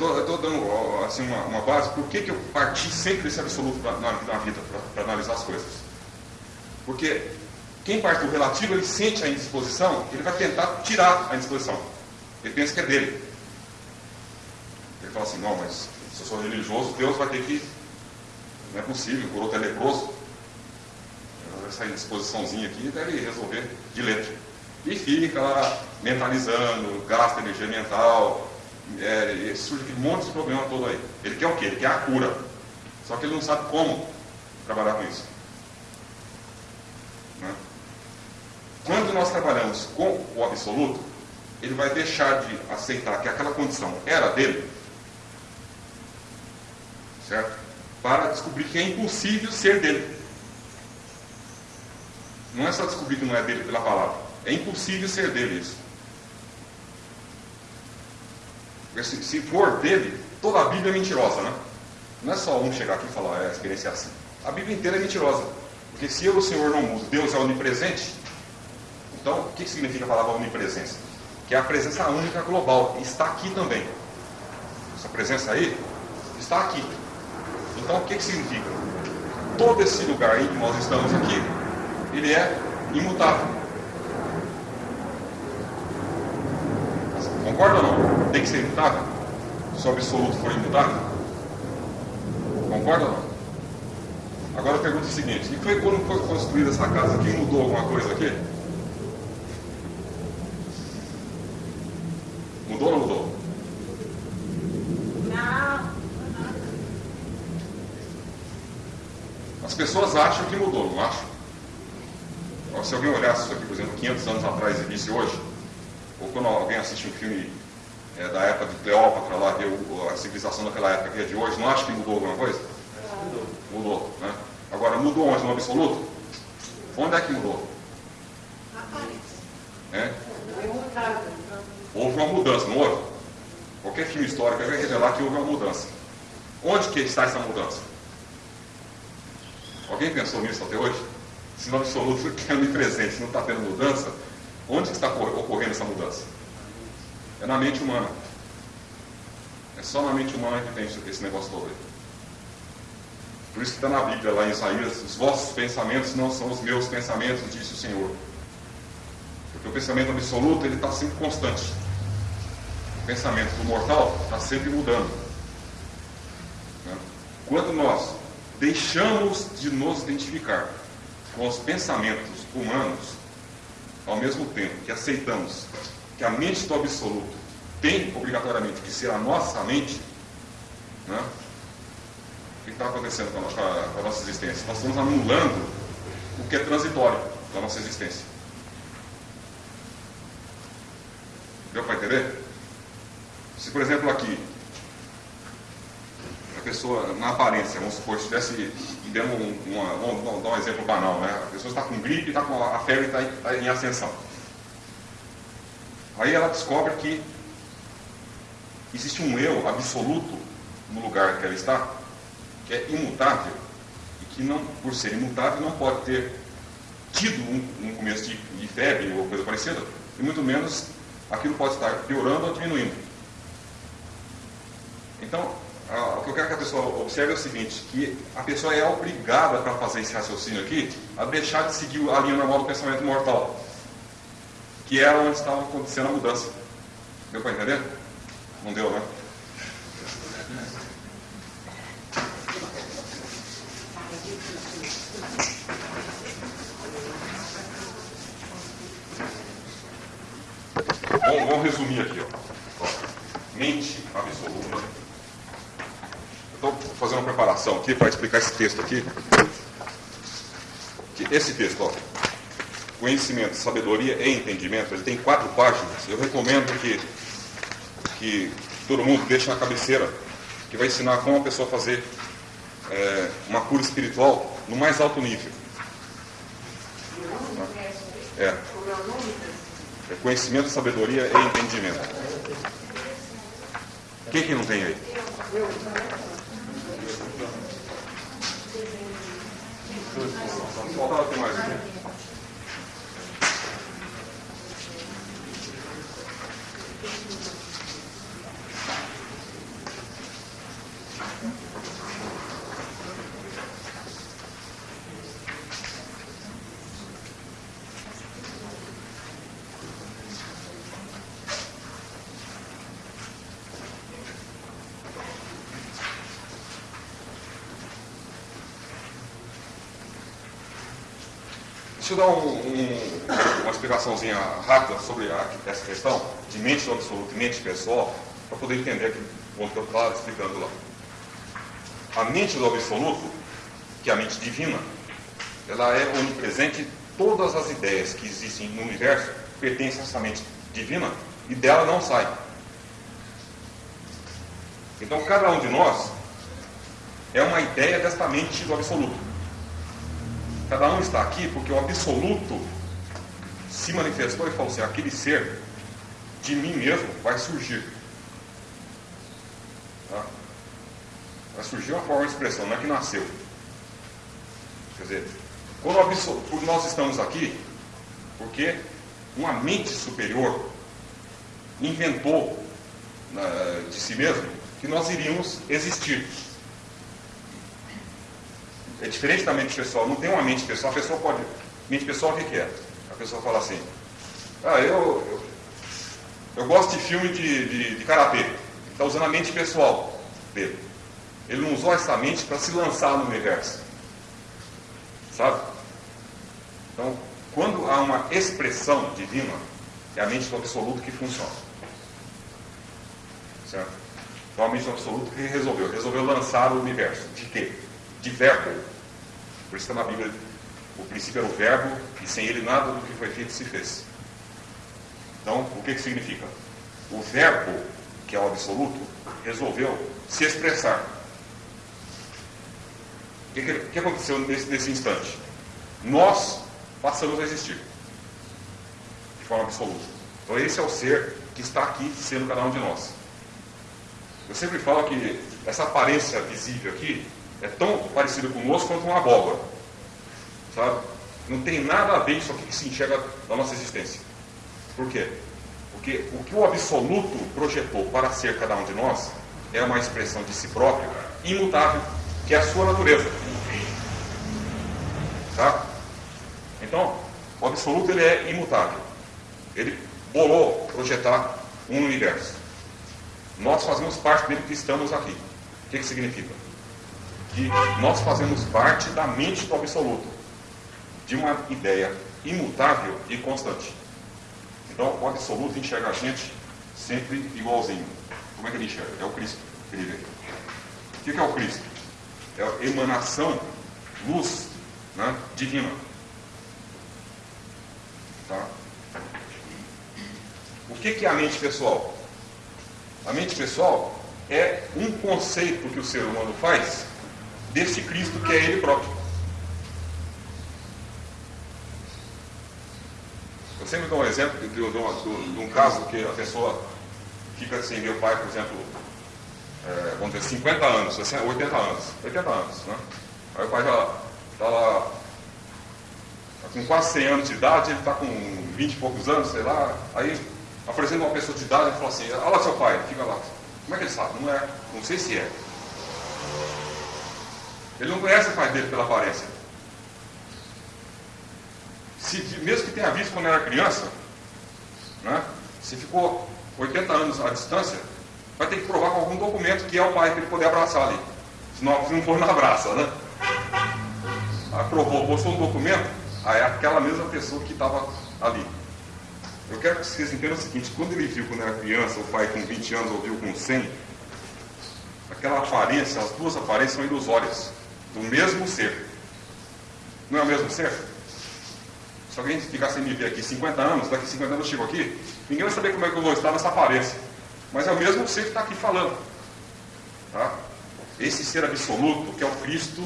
Eu estou dando assim, uma, uma, base, por que, que eu parti sempre desse absoluto pra, na, na, vida, para analisar as coisas? Porque quem parte do relativo, ele sente a indisposição, ele vai tentar tirar a indisposição. Ele pensa que é dele. Ele fala assim, não, mas se eu sou religioso, Deus vai ter que. Não é possível, o outro é leproso. Essa indisposiçãozinha aqui deve resolver de letra. E fica lá mentalizando, gasta energia mental, é, surge aquele monte de problema todo aí. Ele quer o quê? Ele quer a cura. Só que ele não sabe como trabalhar com isso. Né? Quando nós trabalhamos com o absoluto, ele vai deixar de aceitar que aquela condição era dele, certo? Para descobrir que é impossível ser dele. Não é só descobrir que não é dele pela palavra, é impossível ser dele isso. Se, se for dele, toda a Bíblia é mentirosa, né? Não é só um chegar aqui e falar, é, a experiência é assim. A Bíblia inteira é mentirosa. Porque se eu, o Senhor, não mudo, Deus é onipresente, então o que significa a palavra onipresença? Que é a presença única global, e está aqui também. Essa presença aí está aqui. Então o que, que significa? Todo esse lugar em que nós estamos aqui, ele é imutável. Concorda ou não? Tem que ser imutável? Se o absoluto for imutável? Concorda ou não? Agora a pergunta é a seguinte: e foi quando foi construída essa casa aqui? Mudou alguma coisa aqui? Mudou ou não mudou? Não. As pessoas acham que mudou, não acham? Se alguém olhasse isso aqui, por exemplo, 500 anos atrás e visse hoje, ou quando alguém assiste um filme é, da época de Cleópatra, lá, que a civilização daquela época que é de hoje, não acha que mudou alguma coisa? Mudou. Mudou, né? Agora, mudou onde? No absoluto? Onde é que mudou? É? Houve uma mudança, não houve? Qualquer filme histórico vai revelar que houve uma mudança. Onde que está essa mudança? Alguém pensou nisso até hoje? Se no absoluto que é onipresente, se não está tendo mudança, Onde está ocorrendo essa mudança? É na mente humana. É só na mente humana que tem esse negócio todo aí. Por isso que está na Bíblia, lá em Isaías, os vossos pensamentos não são os meus pensamentos, disse o Senhor. Porque o pensamento absoluto, ele está sempre constante. O pensamento do mortal está sempre mudando. Né? Quando nós deixamos de nos identificar com os pensamentos humanos, ao mesmo tempo que aceitamos que a mente do absoluto tem obrigatoriamente que ser a nossa mente, né? o que está acontecendo com a, nossa, com a nossa existência? Nós estamos anulando o que é transitório da nossa existência. Deu para entender? Se, por exemplo, aqui, a pessoa, na aparência, vamos supor, estivesse demos uma, vamos dar um exemplo banal, né? A pessoa está com gripe, está com a febre está em, tá em ascensão. Aí ela descobre que existe um eu absoluto no lugar que ela está, que é imutável, e que não, por ser imutável, não pode ter tido um, um começo de, de febre ou coisa parecida, e muito menos aquilo pode estar piorando ou diminuindo. Então, o que eu quero que a pessoa observe é o seguinte, que a pessoa é obrigada para fazer esse raciocínio aqui a deixar de seguir a linha normal do pensamento mortal, que era onde estava acontecendo a mudança. Deu para entender? Não deu, né? Bom, vamos resumir aqui. Ó. Mente absoluta Estou fazendo uma preparação aqui para explicar esse texto aqui. Esse texto, ó, conhecimento, sabedoria e entendimento, ele tem quatro páginas. Eu recomendo que, que todo mundo deixe na cabeceira, que vai ensinar como a pessoa fazer é, uma cura espiritual no mais alto nível. É. é conhecimento, sabedoria e entendimento. Quem que não tem aí? Faltava ter mais aqui. Deixa eu dar um, um, uma explicaçãozinha rápida sobre a, essa questão de mente do absoluto e mente pessoal, para poder entender o que eu estava explicando lá. A mente do absoluto, que é a mente divina, ela é onipresente, todas as ideias que existem no universo pertencem a essa mente divina e dela não sai. Então cada um de nós é uma ideia desta mente do absoluto. Cada um está aqui porque o absoluto se manifestou e falou assim: aquele ser de mim mesmo vai surgir. Tá? Vai surgir uma forma de expressão, não é que nasceu. Quer dizer, quando nós estamos aqui, porque uma mente superior inventou uh, de si mesmo que nós iríamos existir. É diferente da mente pessoal, não tem uma mente pessoal, a pessoa pode. Mente pessoal o que, que é? A pessoa fala assim, ah, eu, eu, eu gosto de filme de, de, de karatê. Está usando a mente pessoal dele. Ele não usou essa mente para se lançar no universo. Sabe? Então, quando há uma expressão divina, é a mente do absoluto que funciona. Certo? Então a mente do absoluto que resolveu? Resolveu lançar o universo. De quê? De verbo. Por isso que na Bíblia o princípio era o verbo e sem ele nada do que foi feito se fez. Então, o que, que significa? O verbo, que é o absoluto, resolveu se expressar. O que, que aconteceu nesse, nesse instante? Nós passamos a existir de forma absoluta. Então, esse é o ser que está aqui sendo cada um de nós. Eu sempre falo que essa aparência visível aqui é tão parecida conosco quanto uma abóbora. Sabe? Não tem nada a ver isso aqui que se enxerga da nossa existência. Por quê? Porque o que o absoluto projetou para ser cada um de nós é uma expressão de si próprio imutável, que é a sua natureza. Tá? Então, o absoluto ele é imutável. Ele bolou projetar um universo. Nós fazemos parte dele que estamos aqui. O que, que significa? Que nós fazemos parte da mente do absoluto, de uma ideia imutável e constante. Então, o absoluto enxerga a gente sempre igualzinho. Como é que ele enxerga? É o Cristo. Vê. O que é o Cristo? É a emanação, luz né, divina. Tá? O que é a mente pessoal? A mente pessoal é um conceito que o ser humano faz desse Cristo que é ele próprio. Eu sempre dou um exemplo de, de, de, de um caso que a pessoa fica sem assim, meu pai, por exemplo, é, vamos dizer, 50 anos, 80 anos, 80 anos, né? Aí o pai já está lá tá com quase 100 anos de idade, ele está com 20 e poucos anos, sei lá, aí apresenta uma pessoa de idade e fala assim, olha lá seu pai, fica lá. Como é que ele sabe? Não é, não sei se é. Ele não conhece o pai dele pela aparência. Se, mesmo que tenha visto quando era criança, né, se ficou 80 anos à distância, vai ter que provar com algum documento que é o pai para ele poder abraçar ali. Senão, se não for, não abraça, né? Aprovou, postou um documento, aí é aquela mesma pessoa que estava ali. Eu quero que vocês entendam o seguinte, quando ele viu quando era criança, o pai com 20 anos ouviu com 100, aquela aparência, as duas aparências são ilusórias, do mesmo ser. Não é o mesmo ser? Se alguém ficar sem me ver aqui 50 anos, daqui 50 anos eu chego aqui, ninguém vai saber como é que eu vou estar nessa aparência. Mas é o mesmo ser que está aqui falando. Tá? Esse ser absoluto, que é o Cristo,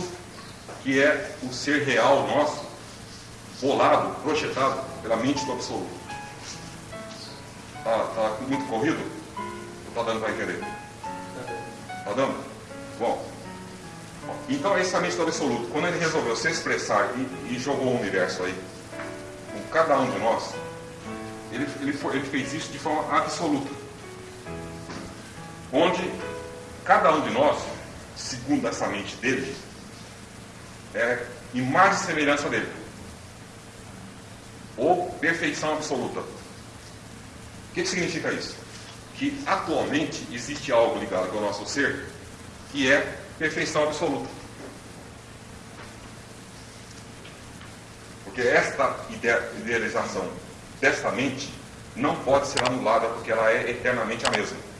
que é o ser real nosso, bolado, projetado pela mente do absoluto. Está tá muito corrido? Ou está dando para entender? Está dando? Bom. Então é mente do absoluto. Quando ele resolveu se expressar e, e jogou o universo aí, com cada um de nós, ele, ele, foi, ele fez isso de forma absoluta. Onde cada um de nós, segundo essa mente dele, é imagem e semelhança dele. Ou perfeição absoluta. O que, que significa isso? Que atualmente existe algo ligado ao nosso ser que é perfeição absoluta. Porque esta idealização desta mente não pode ser anulada porque ela é eternamente a mesma.